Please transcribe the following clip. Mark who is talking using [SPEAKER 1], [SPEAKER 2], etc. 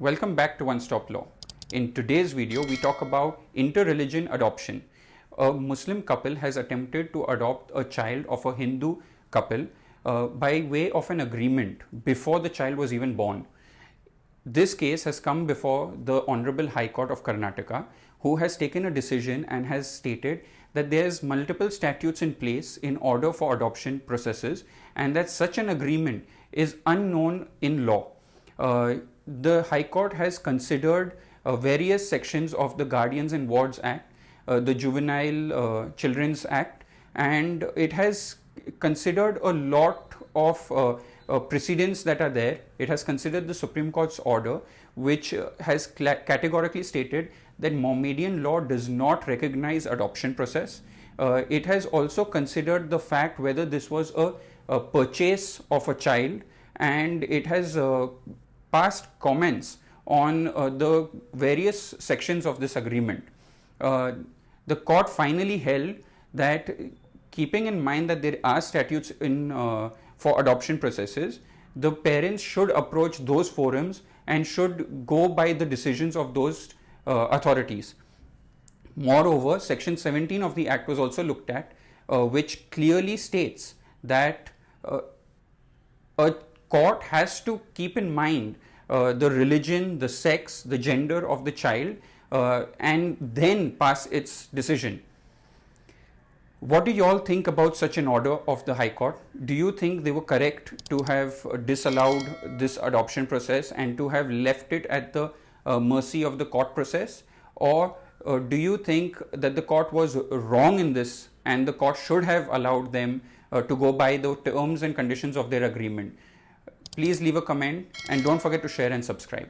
[SPEAKER 1] Welcome back to One Stop Law. In today's video, we talk about inter-religion adoption. A Muslim couple has attempted to adopt a child of a Hindu couple uh, by way of an agreement before the child was even born. This case has come before the Honorable High Court of Karnataka, who has taken a decision and has stated that there's multiple statutes in place in order for adoption processes and that such an agreement is unknown in law. Uh, the High Court has considered uh, various sections of the Guardians and Wards Act, uh, the Juvenile uh, Children's Act, and it has considered a lot of uh, uh, precedents that are there. It has considered the Supreme Court's order, which has categorically stated that Mohammedan law does not recognize adoption process. It has also considered the fact whether this was a, a purchase of a child, and it has uh, passed comments on uh, the various sections of this agreement. the court finally held that keeping in mind that there are statutes in uh, for adoption processes, the parents should approach those forums and should go by the decisions of those uh, authorities. Moreover, section 17 of the act was also looked at, uh, which clearly states that uh, a court has to keep in mind uh, the religion, the sex, the gender of the child, uh, and then pass its decision. What do you all think about such an order of the High Court? Do you think they were correct to have disallowed this adoption process and to have left it at the uh, mercy of the court process? Or uh, do you think that the court was wrong in this and the court should have allowed them uh, to go by the terms and conditions of their agreement? Please leave a comment and don't forget to share and subscribe.